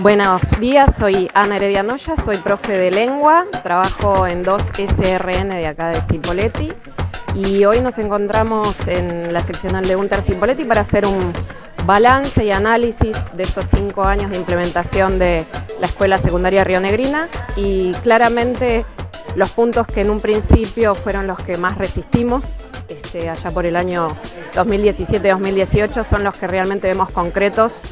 Buenos días, soy Ana Heredia Noya, soy profe de lengua, trabajo en dos SRN de acá de Cipoletti y hoy nos encontramos en la seccional de Unter Cipoletti para hacer un balance y análisis de estos cinco años de implementación de la Escuela Secundaria Río Negrina y claramente los puntos que en un principio fueron los que más resistimos este, allá por el año 2017-2018 son los que realmente vemos concretos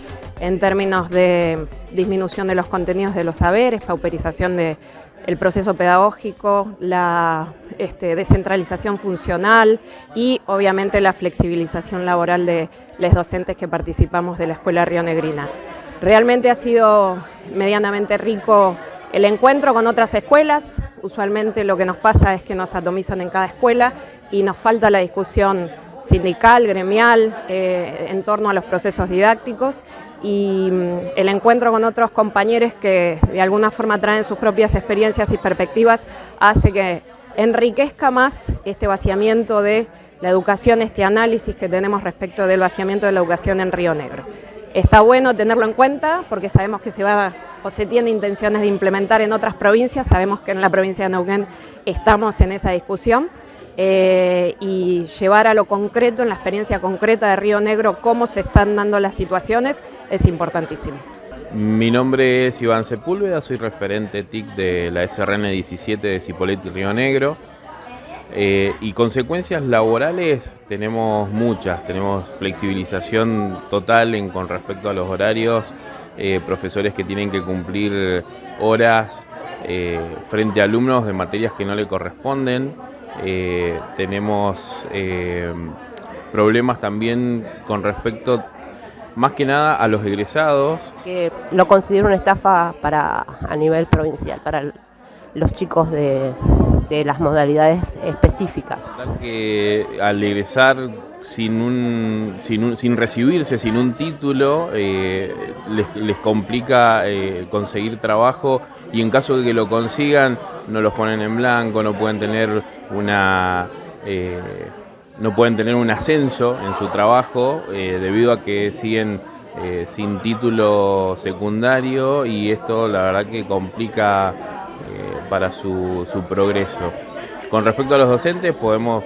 en términos de disminución de los contenidos de los saberes, pauperización del proceso pedagógico, la este, descentralización funcional y obviamente la flexibilización laboral de los docentes que participamos de la Escuela Río Negrina. Realmente ha sido medianamente rico el encuentro con otras escuelas, usualmente lo que nos pasa es que nos atomizan en cada escuela y nos falta la discusión sindical, gremial, eh, en torno a los procesos didácticos y mm, el encuentro con otros compañeros que de alguna forma traen sus propias experiencias y perspectivas hace que enriquezca más este vaciamiento de la educación, este análisis que tenemos respecto del vaciamiento de la educación en Río Negro. Está bueno tenerlo en cuenta porque sabemos que se va o se tiene intenciones de implementar en otras provincias, sabemos que en la provincia de Neuquén estamos en esa discusión eh, y llevar a lo concreto, en la experiencia concreta de Río Negro, cómo se están dando las situaciones, es importantísimo. Mi nombre es Iván Sepúlveda, soy referente TIC de la SRN 17 de Cipolletti Río Negro. Eh, y consecuencias laborales tenemos muchas, tenemos flexibilización total con respecto a los horarios, eh, profesores que tienen que cumplir horas frente a alumnos de materias que no le corresponden, tenemos problemas también con respecto más que nada a los egresados. Que lo considero una estafa para, a nivel provincial, para los chicos de, de las modalidades específicas. Que al egresar sin, un, sin, sin recibirse, sin un título, eh, les, complica eh, conseguir trabajo y en caso de que lo consigan no los ponen en blanco, no pueden tener una... Eh, no pueden tener un ascenso en su trabajo debido a que siguen sin título secundario y esto la verdad que complica para su, progreso. Con respecto a los docentes podemos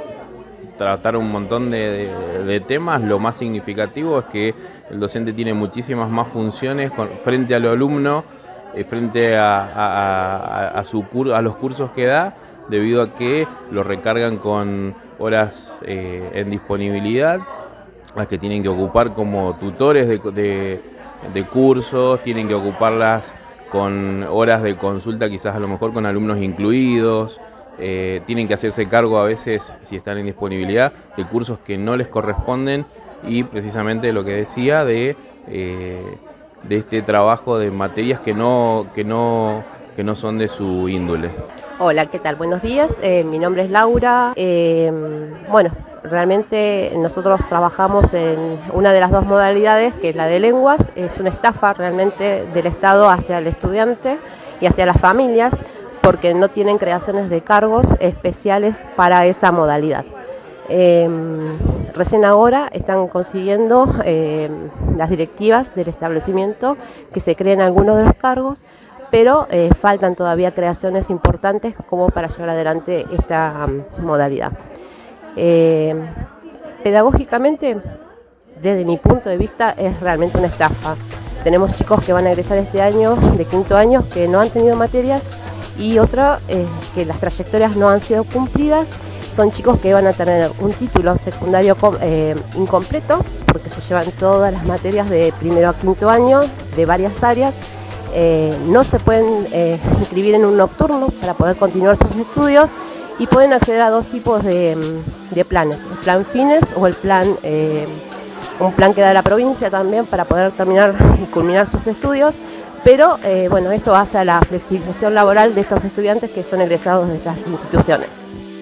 tratar un montón de, temas, lo más significativo es que el docente tiene muchísimas más funciones frente al alumno, eh, frente a, a los cursos que da, debido a que lo recargan con horas eh, en disponibilidad, las que tienen que ocupar como tutores de cursos, tienen que ocuparlas con horas de consulta quizás a lo mejor con alumnos incluidos, eh, tienen que hacerse cargo a veces, si están en disponibilidad, de cursos que no les corresponden y precisamente lo que decía de, eh, de este trabajo de materias que no, que, no, que no son de su índole. Hola, ¿qué tal? Buenos días, eh, mi nombre es Laura. bueno, Realmente nosotros trabajamos en una de las dos modalidades, que es la de lenguas, es una estafa realmente del Estado hacia el estudiante y hacia las familias, porque no tienen creaciones de cargos especiales para esa modalidad. Em, recién ahora están consiguiendo em, las directivas del establecimiento que se creen algunos de los cargos, pero eh, faltan todavía creaciones importantes como para llevar adelante esta modalidad. Eh, pedagógicamente, desde mi punto de vista, es realmente una estafa. Tenemos chicos que van a egresar este año, de quinto año, que no han tenido materias y otra, eh, que las trayectorias no han sido cumplidas. Son chicos que van a tener un título secundario eh, incompleto, porque se llevan todas las materias de primero a quinto año, de varias áreas, no se pueden inscribir en un nocturno para poder continuar sus estudios y pueden acceder a dos tipos de, planes, el plan fines o el plan, eh, un plan que da la provincia también para poder terminar y culminar sus estudios, pero eh, bueno, esto hace a la flexibilización laboral de estos estudiantes que son egresados de esas instituciones.